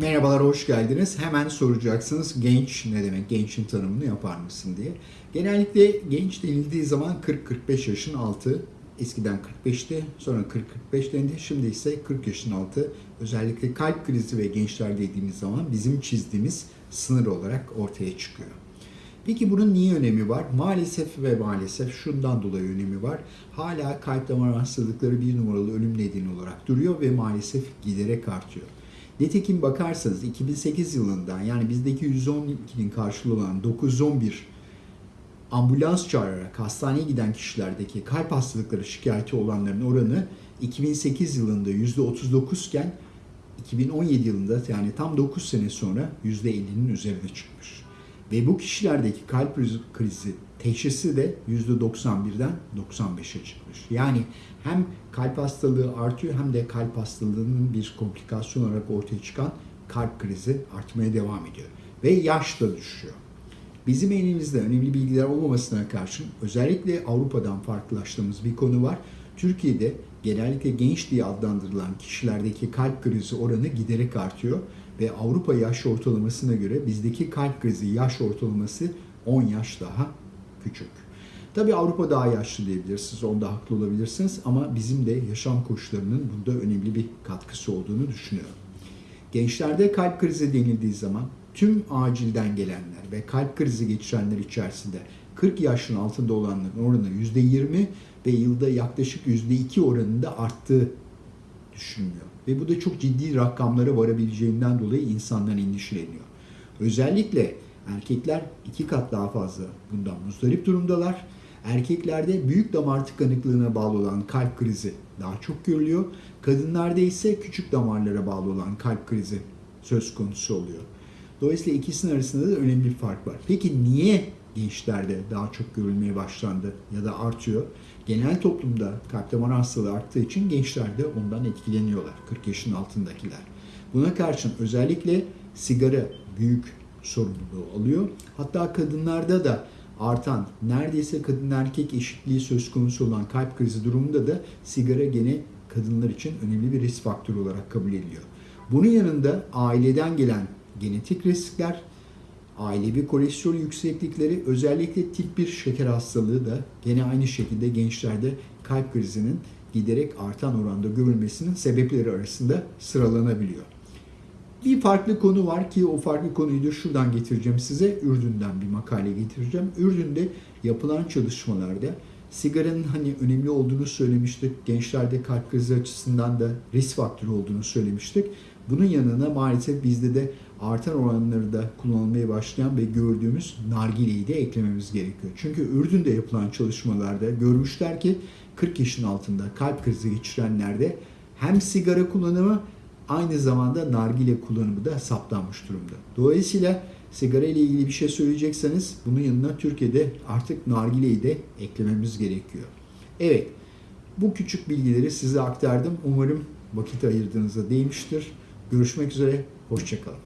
Merhabalar, hoş geldiniz. Hemen soracaksınız genç ne demek, gençin tanımını yapar mısın diye. Genellikle genç denildiği zaman 40-45 yaşın altı, eskiden 45'ti, sonra 40-45 dendi, şimdi ise 40 yaşın altı. Özellikle kalp krizi ve gençler dediğimiz zaman bizim çizdiğimiz sınır olarak ortaya çıkıyor. Peki bunun niye önemi var? Maalesef ve maalesef şundan dolayı önemi var. Hala kalp damar hastalıkları bir numaralı ölüm nedeni olarak duruyor ve maalesef giderek artıyor. Nitekim bakarsanız 2008 yılından yani bizdeki 112'nin karşılığı olan 911 ambulans çağırarak hastaneye giden kişilerdeki kalp hastalıkları şikayeti olanların oranı 2008 yılında %39 iken 2017 yılında yani tam 9 sene sonra %50'nin üzerine çıkmış. Ve bu kişilerdeki kalp krizi teşhisi de %91'den 95'e çıkmış. Yani hem kalp hastalığı artıyor hem de kalp hastalığının bir komplikasyon olarak ortaya çıkan kalp krizi artmaya devam ediyor. Ve yaş da düşüyor. Bizim elimizde önemli bilgiler olmamasına karşın özellikle Avrupa'dan farklılaştığımız bir konu var. Türkiye'de genellikle genç diye adlandırılan kişilerdeki kalp krizi oranı giderek artıyor ve Avrupa yaş ortalamasına göre bizdeki kalp krizi yaş ortalaması 10 yaş daha küçük. Tabii Avrupa daha yaşlı diyebilirsiniz, onda haklı olabilirsiniz ama bizim de yaşam koşullarının bunda önemli bir katkısı olduğunu düşünüyorum. Gençlerde kalp krizi denildiği zaman tüm acilden gelenler ve kalp krizi geçirenler içerisinde 40 yaşın altında olanların oranı %20 ve yılda yaklaşık %2 oranında arttığı düşünülüyor. Ve bu da çok ciddi rakamlara varabileceğinden dolayı insandan endişeleniyor. Özellikle erkekler iki kat daha fazla bundan muzdarip durumdalar. Erkeklerde büyük damar tıkanıklığına bağlı olan kalp krizi daha çok görülüyor. Kadınlarda ise küçük damarlara bağlı olan kalp krizi söz konusu oluyor. Dolayısıyla ikisinin arasında da önemli bir fark var. Peki niye gençlerde daha çok görülmeye başlandı ya da artıyor? Genel toplumda kalp damar hastalığı arttığı için gençler de ondan etkileniyorlar. 40 yaşın altındakiler. Buna karşın özellikle sigara büyük sorumluluğu alıyor. Hatta kadınlarda da artan neredeyse kadın erkek eşitliği söz konusu olan kalp krizi durumunda da sigara gene kadınlar için önemli bir risk faktörü olarak kabul ediliyor. Bunun yanında aileden gelen genetik riskler, ailevi kolesterol yükseklikleri, özellikle tip 1 şeker hastalığı da gene aynı şekilde gençlerde kalp krizinin giderek artan oranda görülmesinin sebepleri arasında sıralanabiliyor. Bir farklı konu var ki o farklı konuyu da şuradan getireceğim size. Ürdün'den bir makale getireceğim. Ürdün'de yapılan çalışmalarda sigaranın hani önemli olduğunu söylemiştik. Gençlerde kalp krizi açısından da risk faktörü olduğunu söylemiştik. Bunun yanına maalesef bizde de artan oranları da kullanılmaya başlayan ve gördüğümüz nargileyi de eklememiz gerekiyor. Çünkü Ürdün'de yapılan çalışmalarda görmüşler ki 40 yaşın altında kalp krizi geçirenlerde hem sigara kullanımı aynı zamanda nargile kullanımı da saptanmış durumda. Dolayısıyla sigara ile ilgili bir şey söyleyecekseniz bunun yanına Türkiye'de artık nargileyi de eklememiz gerekiyor. Evet, bu küçük bilgileri size aktardım. Umarım vakit ayırdığınızda değmiştir. Görüşmek üzere, hoşçakalın.